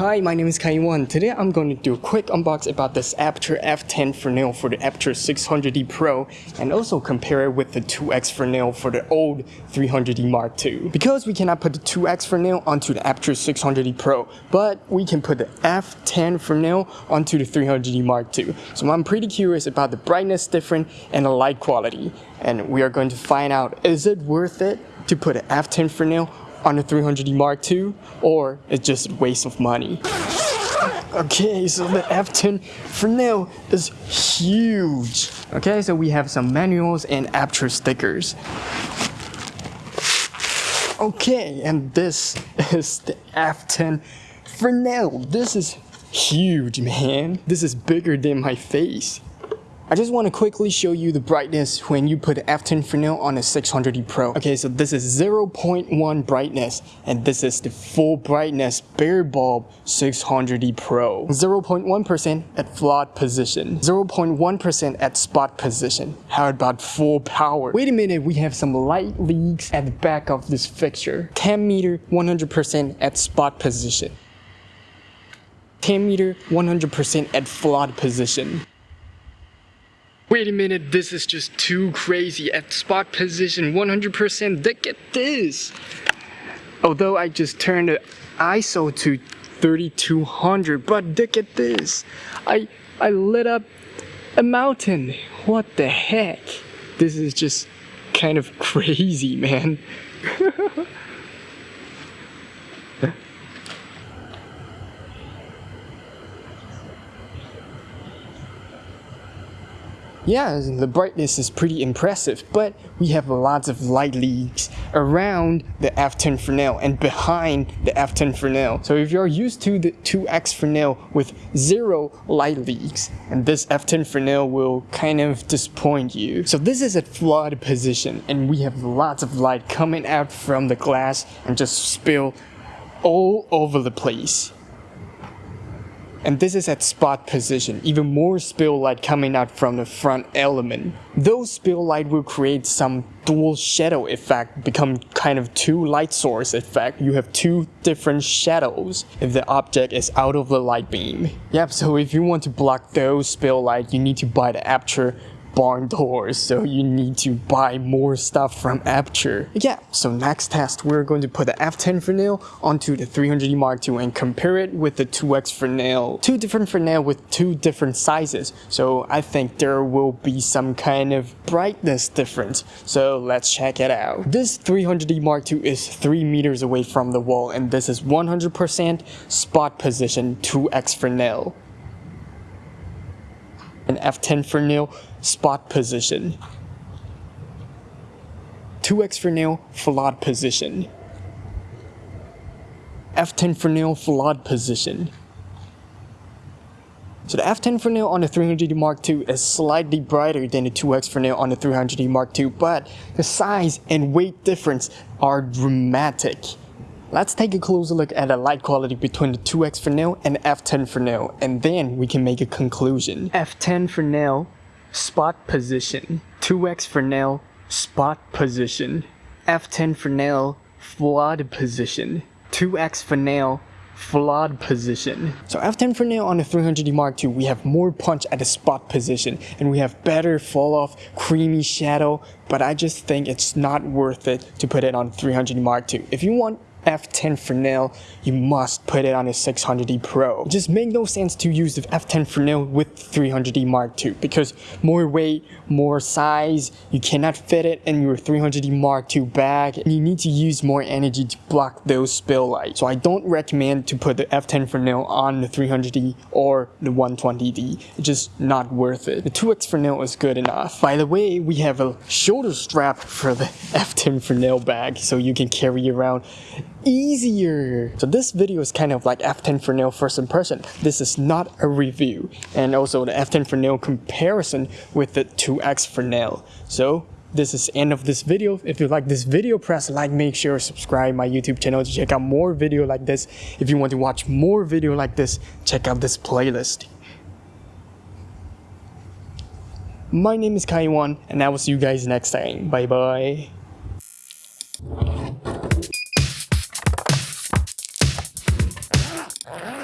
Hi, my name is Kaiwan. Today I'm going to do a quick unbox about this Aputure F10 Fresnel for the Aputure 600D Pro and also compare it with the 2X Fresnel for the old 300D Mark II. Because we cannot put the 2X Fresnel onto the Aputure 600D Pro, but we can put the F10 Fresnel onto the 300D Mark II. So I'm pretty curious about the brightness difference and the light quality. And we are going to find out, is it worth it to put an F10 Fresnel on the 300D Mark II or it's just a waste of money. Okay, so the F10 Fresnel is huge. Okay, so we have some manuals and Aputure stickers. Okay, and this is the F10 Fresnel. This is huge, man. This is bigger than my face. I just want to quickly show you the brightness when you put F10 Fresnel on a 600D Pro. Okay, so this is 0.1 brightness and this is the full brightness bare bulb 600D Pro. 0.1% at flood position, 0.1% at spot position. How about full power? Wait a minute, we have some light leaks at the back of this fixture. 10 meter 100% at spot position. 10 meter 100% at flood position. Wait a minute, this is just too crazy. At spot position 100%, look at this. Although I just turned the ISO to 3200, but look at this. I, I lit up a mountain. What the heck? This is just kind of crazy, man. Yeah, the brightness is pretty impressive, but we have lots of light leaks around the F10 Fresnel and behind the F10 Fresnel. So if you're used to the 2X Fresnel with zero light leaks, and this F10 Fresnel will kind of disappoint you. So this is at flood position, and we have lots of light coming out from the glass and just spill all over the place and this is at spot position, even more spill light coming out from the front element. Those spill light will create some dual shadow effect, become kind of two light source effect. You have two different shadows if the object is out of the light beam. Yep, so if you want to block those spill light, you need to buy the Aputure barn doors, so you need to buy more stuff from Aputure. Yeah, so next test, we're going to put the F10 Fresnel onto the 300D Mark II and compare it with the 2X Fresnel. Two different Fresnel with two different sizes, so I think there will be some kind of brightness difference. So let's check it out. This 300D Mark II is 3 meters away from the wall and this is 100% spot position 2X Fresnel and F10 Fresnel spot position. 2x Fresnel flood position. F10 Fresnel flood position. So the F10 Fresnel on the 300D Mark II is slightly brighter than the 2X Fresnel on the 300D Mark II, but the size and weight difference are dramatic. Let's take a closer look at the light quality between the 2X Fresnel and F10 Fresnel, and then we can make a conclusion. F10 Fresnel, spot position. 2X Fresnel, spot position. F10 Fresnel, flood position. 2X Fresnel, flood position. So F10 for Fresnel on the 300D Mark II, we have more punch at the spot position and we have better fall off, creamy shadow, but I just think it's not worth it to put it on 300D Mark II. If you want F10 Fresnel, you must put it on a 600D Pro. It just make no sense to use the F10 Fresnel with 300D Mark II because more weight, more size, you cannot fit it in your 300D Mark II bag and you need to use more energy to block those spill lights. So I don't recommend to put the F10 Fresnel on the 300D or the 120D. It's just not worth it. The 2X Fresnel is good enough. By the way, we have a shoulder strap for the F10 Fresnel bag so you can carry around easier. So this video is kind of like F10 Fresnel first impression. This is not a review. And also the F10 Fresnel comparison with the 2X Fresnel. So this is end of this video. If you like this video, press like, make sure subscribe my YouTube channel to check out more video like this. If you want to watch more video like this, check out this playlist. My name is Kaiwan, and I will see you guys next time. Bye bye.